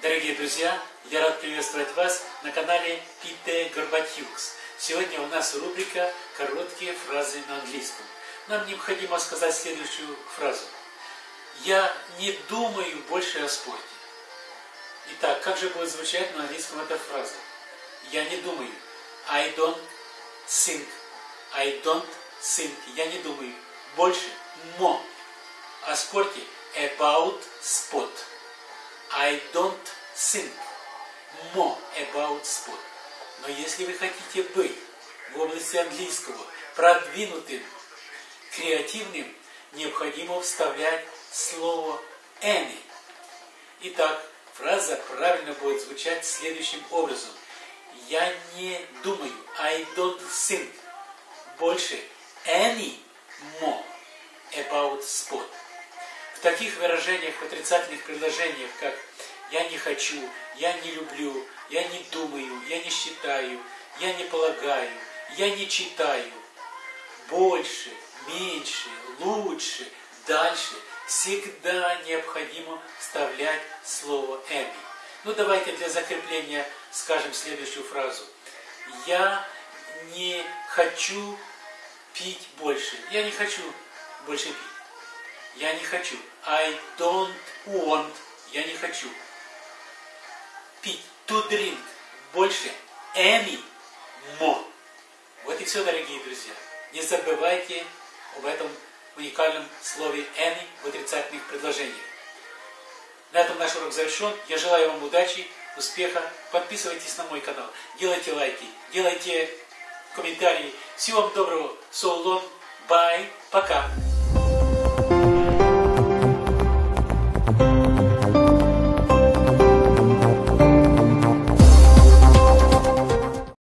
друзья! Я рад приветствовать вас на канале Пите Горбатюкс. Сегодня у нас рубрика «Короткие фразы на английском». Нам необходимо сказать следующую фразу. Я не думаю больше о спорте. Итак, как же будет звучать на английском эта фраза? Я не думаю. I don't think. I don't think. Я не думаю. Больше. More. О спорте. About sport. I don't think more about sport. Но если вы хотите быть в области английского продвинутым, креативным, необходимо вставлять слово any. Итак, фраза правильно будет звучать следующим образом. Я не думаю, I don't think, больше any more about sport. В таких выражениях, в отрицательных предложениях, как «я не хочу», «я не люблю», «я не думаю», «я не считаю», «я не полагаю», «я не читаю», больше, меньше, лучше, дальше всегда необходимо вставлять слово «эми». Ну, давайте для закрепления скажем следующую фразу. Я не хочу пить больше. Я не хочу больше пить. Я не хочу. I don't want. Я не хочу. Пить. To drink. Больше. Any more. Вот и все, дорогие друзья. Не забывайте об этом уникальном слове any в отрицательных предложениях. На этом наш урок завершен. Я желаю вам удачи, успеха. Подписывайтесь на мой канал. Делайте лайки, делайте комментарии. Всего вам доброго. So long. Bye. Пока.